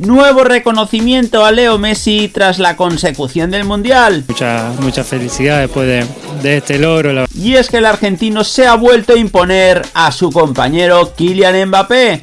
Nuevo reconocimiento a Leo Messi tras la consecución del Mundial. Mucha, mucha felicidad después de, de este logro. Y es que el argentino se ha vuelto a imponer a su compañero Kylian Mbappé.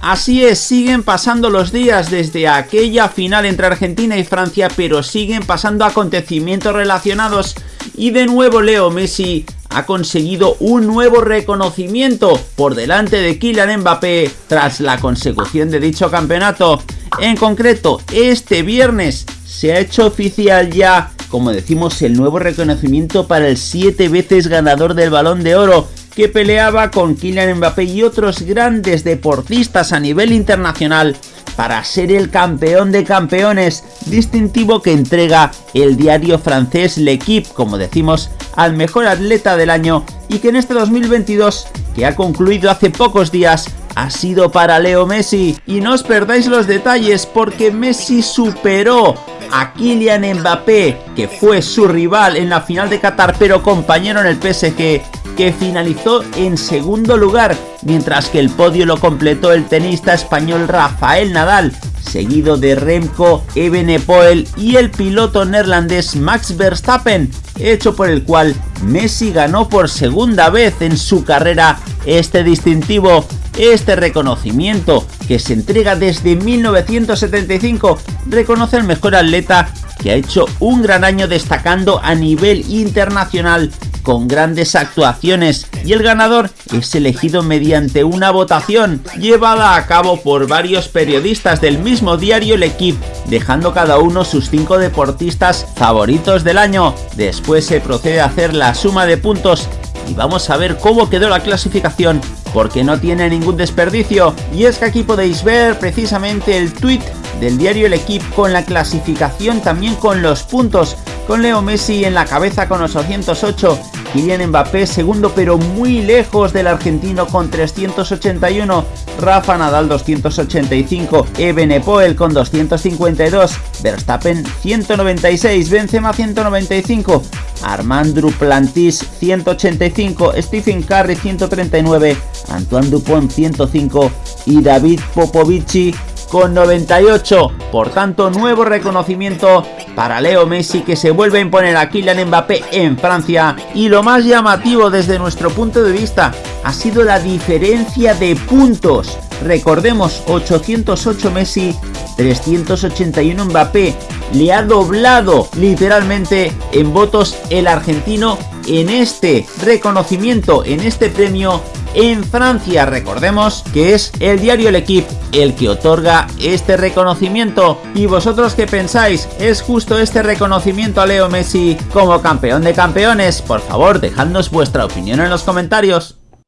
Así es, siguen pasando los días desde aquella final entre Argentina y Francia, pero siguen pasando acontecimientos relacionados y de nuevo Leo Messi ha conseguido un nuevo reconocimiento por delante de Kylian Mbappé tras la consecución de dicho campeonato. En concreto, este viernes se ha hecho oficial ya, como decimos, el nuevo reconocimiento para el 7 veces ganador del Balón de Oro, que peleaba con Kylian Mbappé y otros grandes deportistas a nivel internacional para ser el campeón de campeones, distintivo que entrega el diario francés L'Equipe, como decimos, al mejor atleta del año y que en este 2022, que ha concluido hace pocos días, ha sido para Leo Messi. Y no os perdáis los detalles porque Messi superó a Kylian Mbappé, que fue su rival en la final de Qatar, pero compañero en el PSG, que finalizó en segundo lugar, mientras que el podio lo completó el tenista español Rafael Nadal, seguido de Remco Evenepoel y el piloto neerlandés Max Verstappen, hecho por el cual Messi ganó por segunda vez en su carrera este distintivo. Este reconocimiento, que se entrega desde 1975, reconoce al mejor atleta que ha hecho un gran año destacando a nivel internacional con grandes actuaciones y el ganador es elegido mediante una votación llevada a cabo por varios periodistas del mismo diario El Equipe, dejando cada uno sus cinco deportistas favoritos del año. Después se procede a hacer la suma de puntos y vamos a ver cómo quedó la clasificación porque no tiene ningún desperdicio y es que aquí podéis ver precisamente el tweet del diario El Equipe con la clasificación también con los puntos con Leo Messi en la cabeza con 808 Kylian Mbappé segundo pero muy lejos del argentino con 381, Rafa Nadal 285, Ebenepoel con 252, Verstappen 196, Benzema 195, Armand Duplantis 185, Stephen Curry 139, Antoine Dupont 105 y David Popovici con 98. Por tanto, nuevo reconocimiento para Leo Messi que se vuelve a imponer a Kylian Mbappé en Francia. Y lo más llamativo desde nuestro punto de vista ha sido la diferencia de puntos. Recordemos, 808 Messi, 381 Mbappé. Le ha doblado literalmente en votos el argentino en este reconocimiento, en este premio en Francia. Recordemos que es el diario El Equipe el que otorga este reconocimiento. ¿Y vosotros qué pensáis? ¿Es justo este reconocimiento a Leo Messi como campeón de campeones? Por favor, dejadnos vuestra opinión en los comentarios.